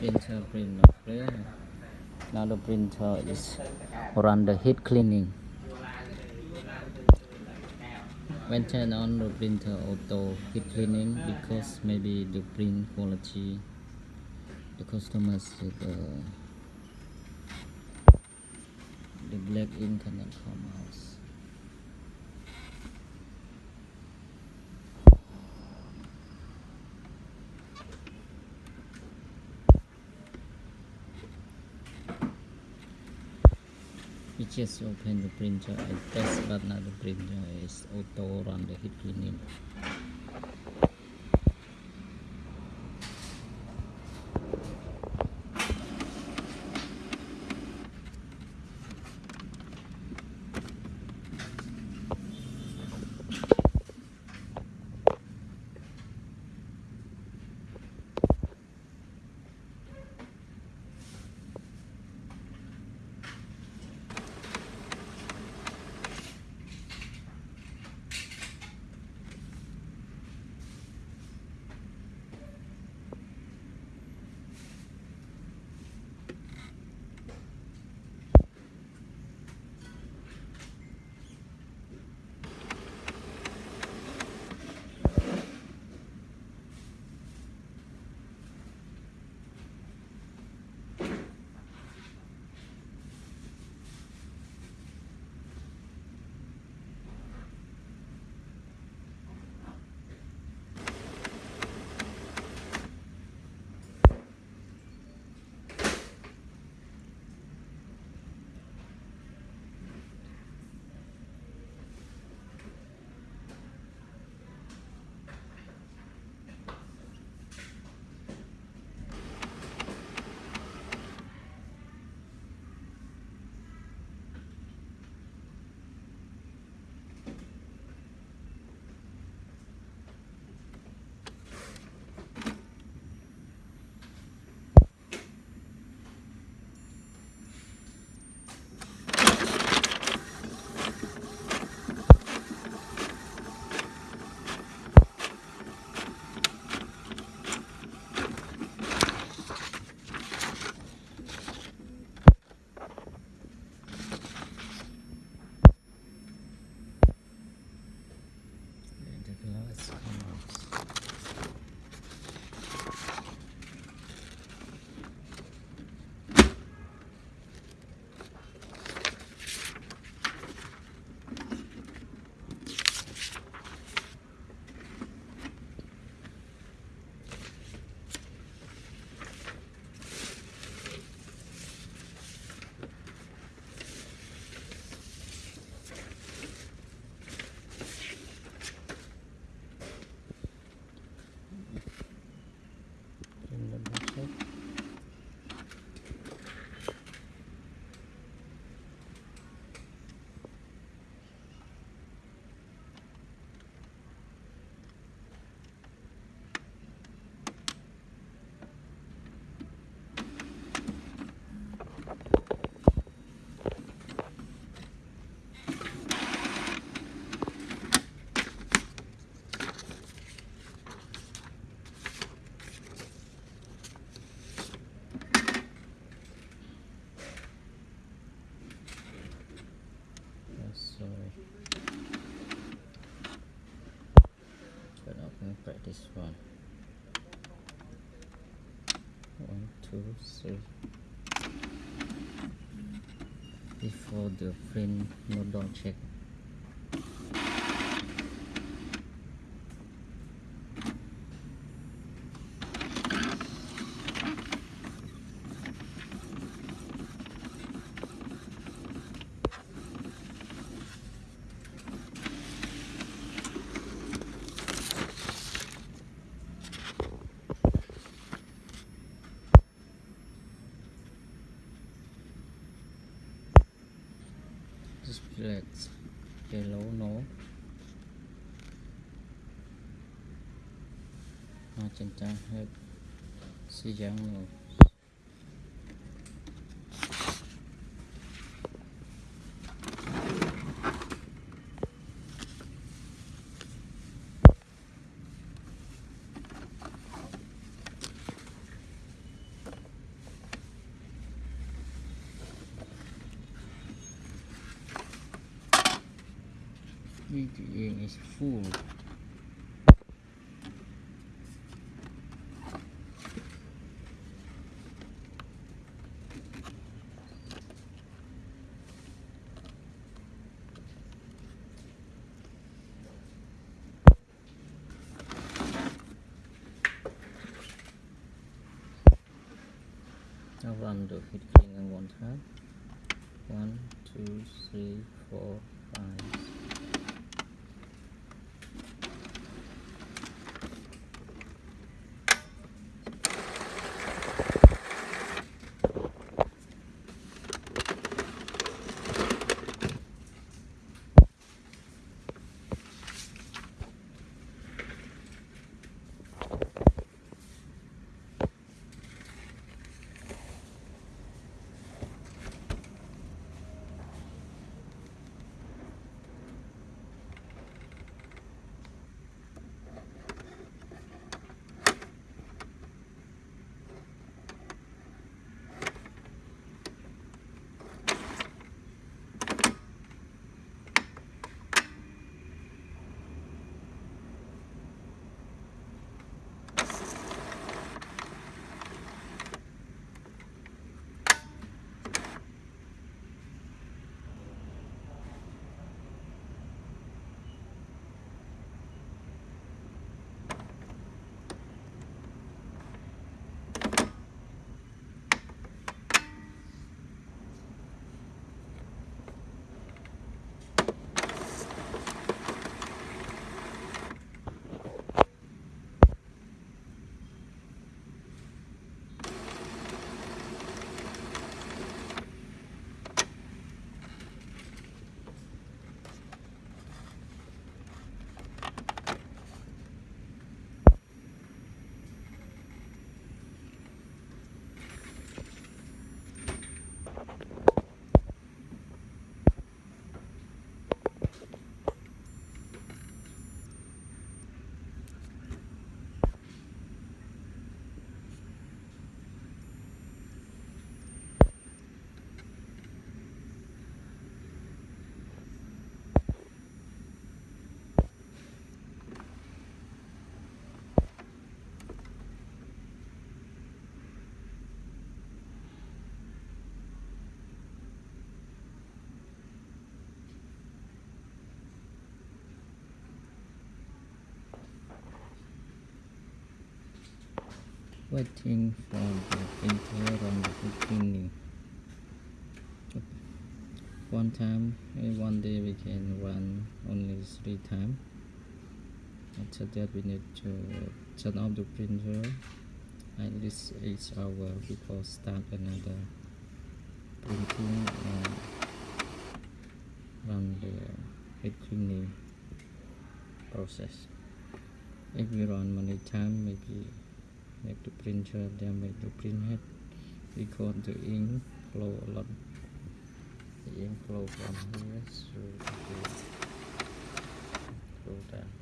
printer print now the printer is run the heat cleaning. When turn on the printer auto heat cleaning because maybe the print quality the customers the the black ink cannot come out we just open the printer and test but now the printer is auto run the heat cleaning the no don't check. Just relax. Hello, no. À, chân trang hết. Xí giang rồi. VDA is full. Now run the 1 time. One, two, three, four. Waiting for the printer on the cleaning one time uh, one day we can run only three times after that we need to turn off the printer at least 8 hours before start another printing and run the heat cleaning process. If we run many time maybe make the printer damage the printhead because the ink flow lot the ink flow from here so the flow down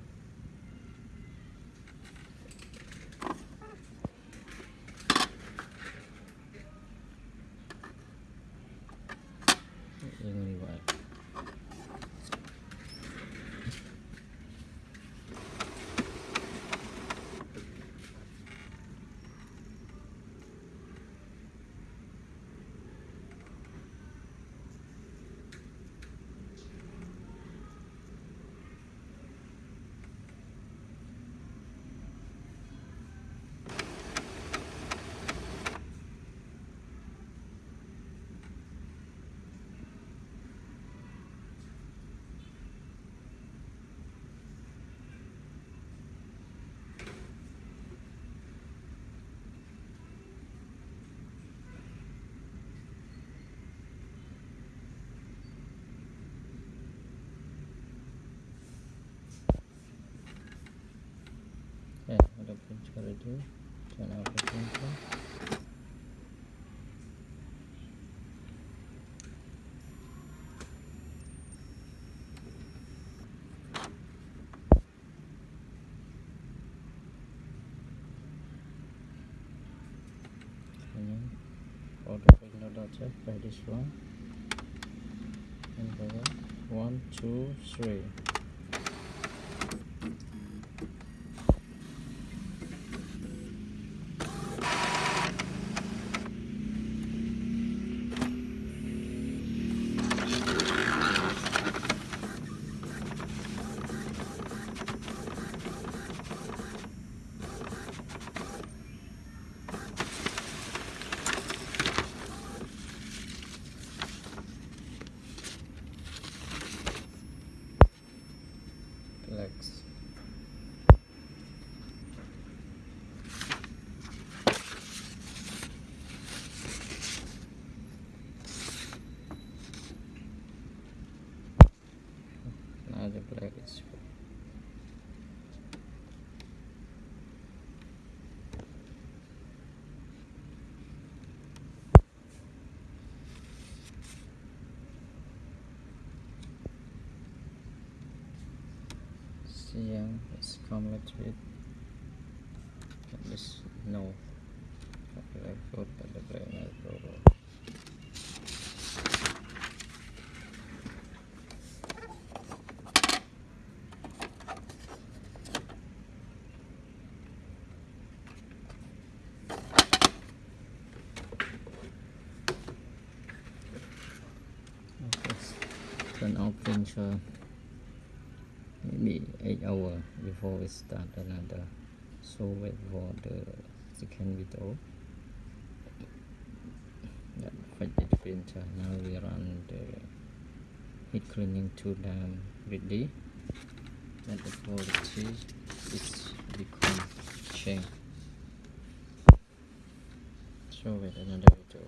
printer ready. Turn the printer. By this one. And one, two, three. Here it's complete with this no. The is. Okay, turn off maybe 8 hour before we start another. So wait for the second video. That fidget printer now we run the heat cleaning tool down ready and the quality is become change so wait another video